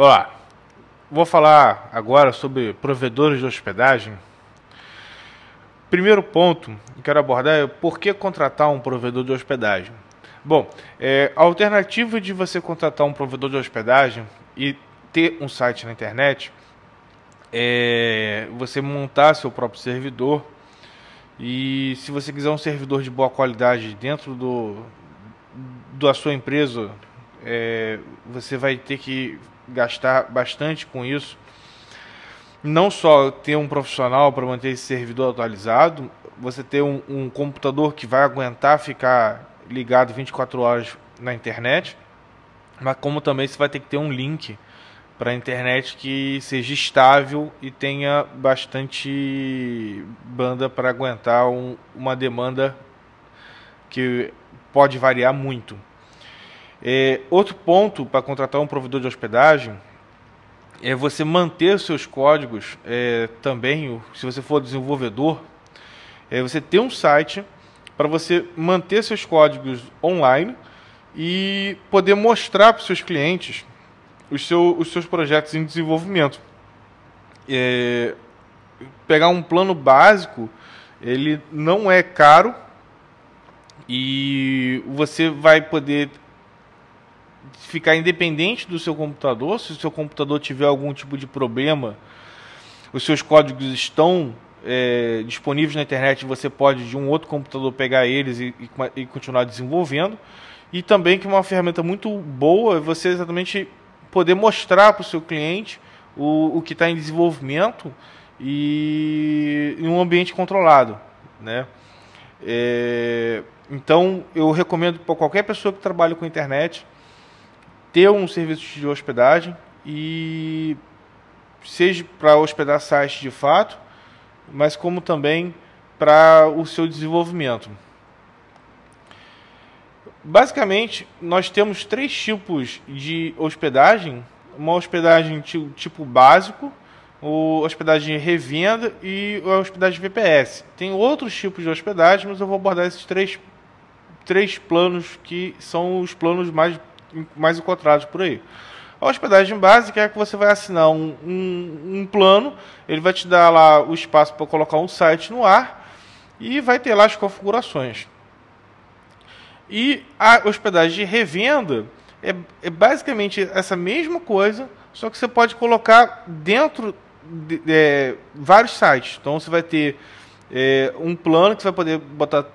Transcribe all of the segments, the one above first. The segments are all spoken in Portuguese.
Olá, vou falar agora sobre provedores de hospedagem. Primeiro ponto que quero abordar é por que contratar um provedor de hospedagem. Bom, é, a alternativa de você contratar um provedor de hospedagem e ter um site na internet é você montar seu próprio servidor e se você quiser um servidor de boa qualidade dentro do da sua empresa, é, você vai ter que gastar bastante com isso. Não só ter um profissional para manter esse servidor atualizado, você ter um, um computador que vai aguentar ficar ligado 24 horas na internet, mas como também você vai ter que ter um link para a internet que seja estável e tenha bastante banda para aguentar um, uma demanda que pode variar muito. É, outro ponto para contratar um provedor de hospedagem é você manter seus códigos é, também, se você for desenvolvedor, é você ter um site para você manter seus códigos online e poder mostrar para os seus clientes os, seu, os seus projetos em desenvolvimento. É, pegar um plano básico, ele não é caro e você vai poder ficar independente do seu computador. Se o seu computador tiver algum tipo de problema, os seus códigos estão é, disponíveis na internet. Você pode de um outro computador pegar eles e, e, e continuar desenvolvendo. E também que uma ferramenta muito boa é você exatamente poder mostrar para o seu cliente o, o que está em desenvolvimento e em um ambiente controlado, né? É, então eu recomendo para qualquer pessoa que trabalha com internet ter um serviço de hospedagem e seja para hospedar sites de fato, mas como também para o seu desenvolvimento. Basicamente, nós temos três tipos de hospedagem: uma hospedagem tipo básico, a hospedagem revenda e a hospedagem VPS. Tem outros tipos de hospedagem, mas eu vou abordar esses três, três planos que são os planos mais, mais encontrados por aí. A hospedagem básica é que você vai assinar um, um, um plano, ele vai te dar lá o espaço para colocar um site no ar e vai ter lá as configurações. E a hospedagem de revenda é, é basicamente essa mesma coisa, só que você pode colocar dentro de, é, vários sites. Então você vai ter é, um plano que você vai poder botar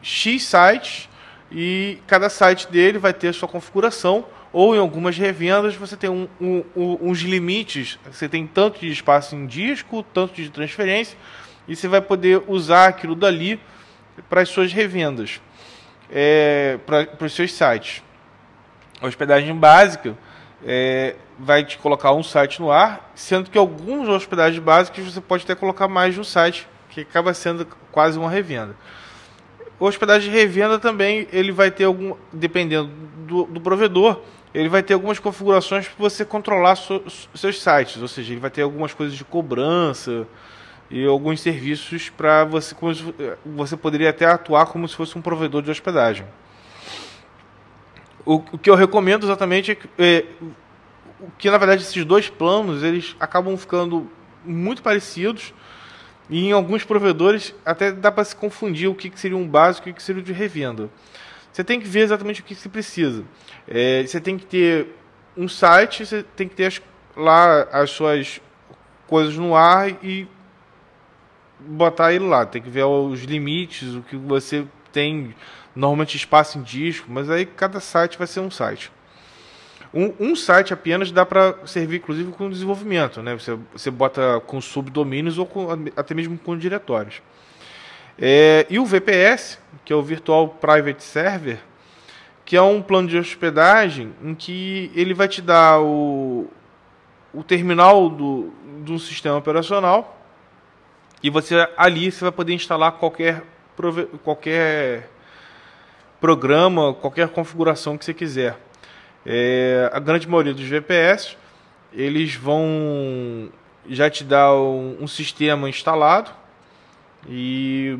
X sites e cada site dele vai ter a sua configuração. Ou em algumas revendas você tem um, um, um, uns limites. Você tem tanto de espaço em disco, tanto de transferência, e você vai poder usar aquilo dali para as suas revendas é, para os seus sites. A hospedagem básica é, vai te colocar um site no ar, sendo que alguns hospedagens básicas você pode até colocar mais de um site, que acaba sendo quase uma revenda. Hospedagem de revenda também ele vai ter algum, dependendo do, do provedor, ele vai ter algumas configurações para você controlar so, seus sites, ou seja, ele vai ter algumas coisas de cobrança, e alguns serviços para você você poderia até atuar como se fosse um provedor de hospedagem. O, o que eu recomendo exatamente é que, é, que na verdade esses dois planos eles acabam ficando muito parecidos e em alguns provedores até dá para se confundir o que, que seria um básico e o que seria de revenda. Você tem que ver exatamente o que se precisa. É, você tem que ter um site, você tem que ter as, lá as suas coisas no ar e botar ele lá. Tem que ver os limites, o que você tem normalmente espaço em disco, mas aí cada site vai ser um site. Um, um site apenas dá para servir, inclusive, com desenvolvimento. Né? Você, você bota com subdomínios ou com, até mesmo com diretórios. É, e o VPS, que é o Virtual Private Server, que é um plano de hospedagem em que ele vai te dar o, o terminal do, do sistema operacional e você ali você vai poder instalar qualquer, qualquer programa, qualquer configuração que você quiser. É, a grande maioria dos VPS eles vão já te dar um, um sistema instalado e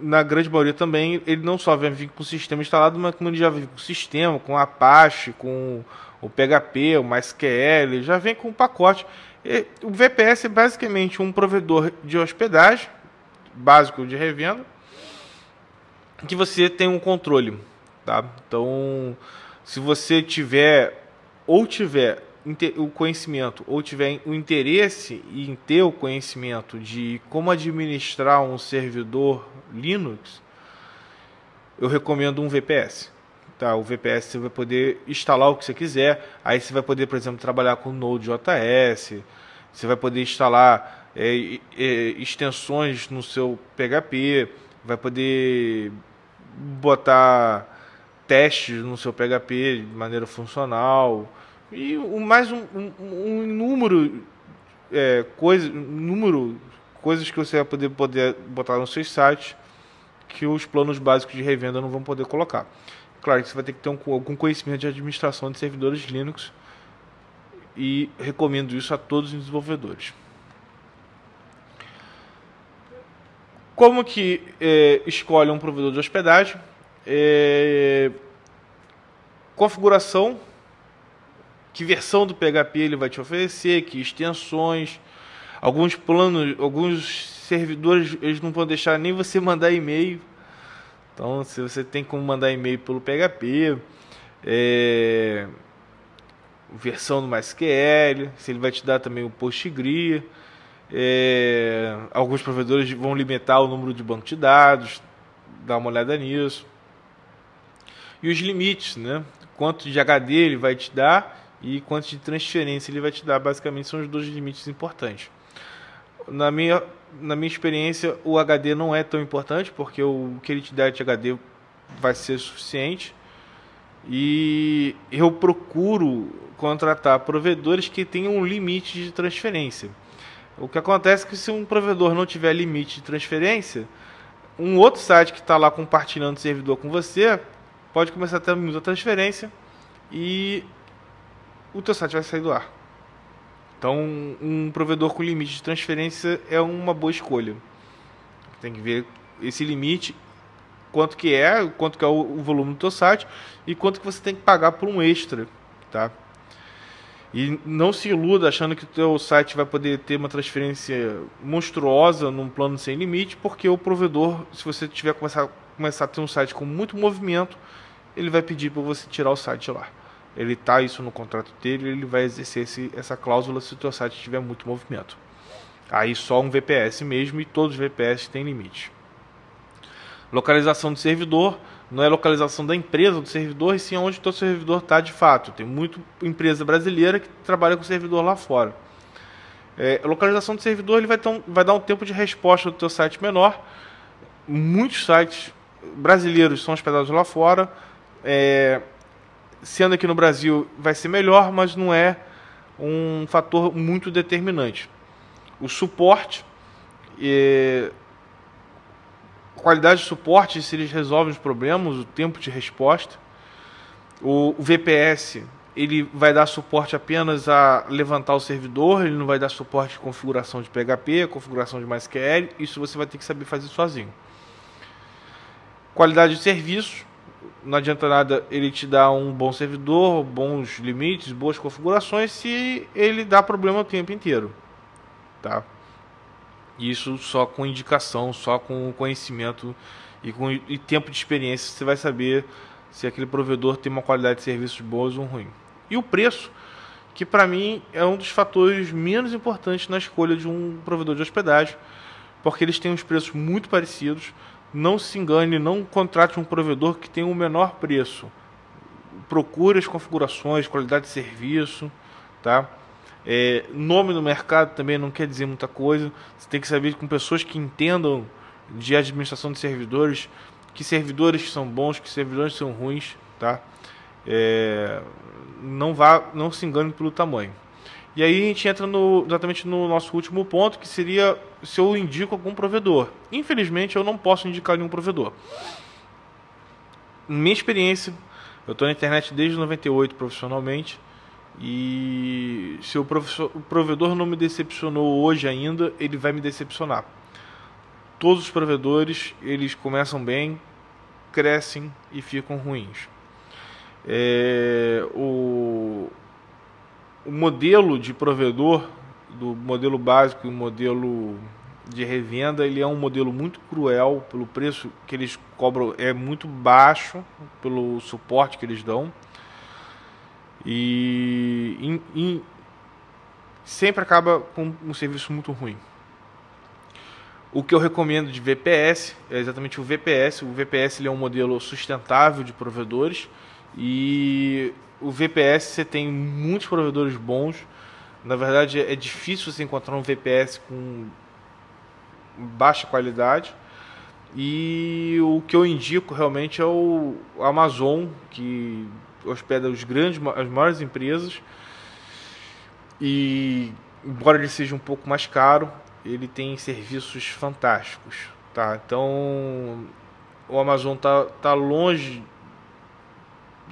na grande maioria também, ele não só vem com o sistema instalado, mas como ele já vem com o sistema, com Apache, com o PHP, o MySQL, já vem com o pacote. E o VPS é basicamente um provedor de hospedagem, básico de revenda, que você tem um controle. Tá? Então, se você tiver ou tiver o conhecimento ou tiver o interesse em ter o conhecimento de como administrar um servidor Linux, eu recomendo um VPS. Tá, o VPS você vai poder instalar o que você quiser. Aí você vai poder, por exemplo, trabalhar com Node.js. Você vai poder instalar é, é, extensões no seu PHP. Vai poder botar testes no seu PHP de maneira funcional e mais um, um, um número é, coisa, número coisas que você vai poder, poder botar no seu site que os planos básicos de revenda não vão poder colocar. Claro que você vai ter que ter um, algum conhecimento de administração de servidores Linux e recomendo isso a todos os desenvolvedores. Como que é, escolhe um provedor de hospedagem? É, configuração, que versão do PHP ele vai te oferecer, que extensões, alguns planos, alguns servidores eles não vão deixar nem você mandar e-mail. Então, se você tem como mandar e-mail pelo PHP, é, versão do MySQL, se ele vai te dar também o PostgreSQL, é, alguns provedores vão limitar o número de banco de dados, dá uma olhada nisso. E os limites, né? Quanto de HD ele vai te dar e quanto de transferência ele vai te dar, basicamente são os dois limites importantes. Na minha, na minha experiência, o HD não é tão importante, porque o que ele te dá de HD vai ser suficiente. E eu procuro contratar provedores que tenham um limite de transferência. O que acontece é que se um provedor não tiver limite de transferência, um outro site que está lá compartilhando servidor com você pode começar a ter muita transferência e o teu site vai sair do ar. Então, um provedor com limite de transferência é uma boa escolha. Tem que ver esse limite, quanto que é, quanto que é o volume do teu site e quanto que você tem que pagar por um extra, tá? E não se iluda achando que o teu site vai poder ter uma transferência monstruosa num plano sem limite, porque o provedor, se você tiver começar, começar a ter um site com muito movimento, ele vai pedir para você tirar o site lá. Ele tá isso no contrato dele, ele vai exercer esse, essa cláusula se o teu site tiver muito movimento. Aí só um VPS mesmo e todos os VPS têm limite. Localização do servidor não é localização da empresa do servidor, e sim onde o teu servidor está de fato. Tem muita empresa brasileira que trabalha com servidor lá fora. É, localização do servidor ele vai, um, vai dar um tempo de resposta do teu site menor. Muitos sites brasileiros são hospedados lá fora. É, sendo aqui no Brasil vai ser melhor, mas não é um fator muito determinante. O suporte, é, qualidade de suporte, se eles resolvem os problemas, o tempo de resposta. O, VPS ele vai dar suporte apenas a levantar o servidor, ele não vai dar suporte de configuração de PHP, configuração de MySQL, isso você vai ter que saber fazer sozinho. Qualidade de serviço, não adianta nada ele te dar um bom servidor, bons limites, boas configurações se ele dá problema o tempo inteiro, tá? Isso só com indicação, só com conhecimento e com e tempo de experiência você vai saber se aquele provedor tem uma qualidade de serviços boas ou ruim. E o preço, que para mim é um dos fatores menos importantes na escolha de um provedor de hospedagem, porque eles têm uns preços muito parecidos. Não se engane, não contrate um provedor que tem o um menor preço. Procure as configurações, qualidade de serviço, tá? É, nome no mercado também não quer dizer muita coisa. Você tem que saber com pessoas que entendam de administração de servidores, que servidores são bons, que servidores são ruins, tá? É, não vá, não se engane pelo tamanho. E aí a gente entra no, exatamente no nosso último ponto, que seria se eu indico algum provedor. Infelizmente eu não posso indicar nenhum provedor. Minha experiência, eu estou na internet desde 98 profissionalmente. E se o, o provedor não me decepcionou hoje ainda, ele vai me decepcionar. todos os provedores eles começam bem, crescem e ficam ruins. É, o, o modelo de provedor do modelo básico e o modelo de revenda ele é um modelo muito cruel pelo preço que eles cobram é muito baixo pelo suporte que eles dão e in, in, sempre acaba com um serviço muito ruim o que eu recomendo de VPS é exatamente o VPS. O VPS ele é um modelo sustentável de provedores e o VPS você tem muitos provedores bons. Na verdade, é difícil você encontrar um VPS com baixa qualidade. E o que eu indico realmente é o Amazon, que hospeda os grandes, as maiores empresas. E embora ele seja um pouco mais caro, ele tem serviços fantásticos, tá? Então o Amazon tá, tá longe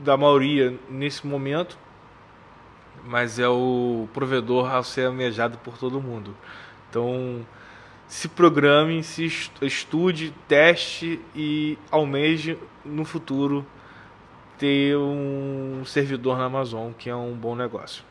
da maioria nesse momento, mas é o provedor a ser almejado por todo mundo. Então se programe, se estude, teste e almeje no futuro ter um servidor na Amazon, que é um bom negócio.